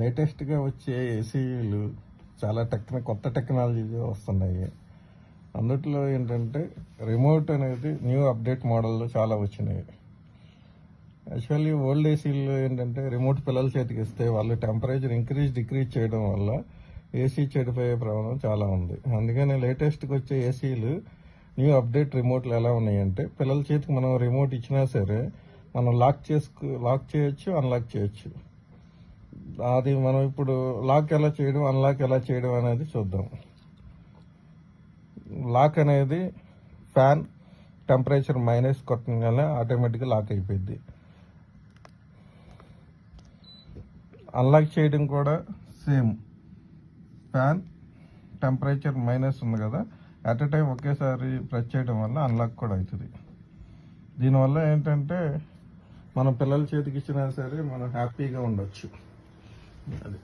లేటెస్ట్గా వచ్చే ఏసీలు చాలా టెక్న కొత్త టెక్నాలజీ వస్తున్నాయి. అందుట్లో ఏంటంటే రిమోట్ అనేది న్యూ అప్డేట్ మోడల్లో చాలా వచ్చినాయి. యాక్చువల్లీ ఓల్డ్ ఏసీలు ఏంటంటే రిమోట్ పిల్లల చేతికి ఇస్తే వాళ్ళు టెంపరేచర్ ఇంక్రీజ్ డిక్రీజ్ చేయడం వల్ల ఏసీ చెడిపోయే ప్రమాదం చాలా ఉంది. అందుకని లేటెస్ట్కి వచ్చే ఏసీలు న్యూ అప్డేట్ రిమోట్లు ఎలా ఉన్నాయంటే పిల్లల చేతికి మనం రిమోట్ ఇచ్చినా సరే మనం లాక్ చేసుకు లాక్ చేయొచ్చు అన్లాక్ చేయొచ్చు. అది మనం ఇప్పుడు లాక్ ఎలా చేయడం అన్లాక్ ఎలా చేయడం అనేది చూద్దాం. లాక్ అనేది ఫ్యాన్ టెంపరేచర్ మైనస్ కొట్టగానే ఆటోమేటిక్గా లాక్ అయిపోయింది అన్లాక్ చేయడం కూడా సేమ్ ఫ్యాన్ టెంపరేచర్ మైనస్ ఉంది కదా అట్ ఎ టైం ఒకేసారి ప్రెస్ చేయడం వల్ల అన్లాక్ కూడా అవుతుంది. దీనివల్ల ఏంటంటే మన పిల్లల చేతికి ఇచ్చినా సరే మనం హ్యాపీగా ఉండొచ్చు. Vale.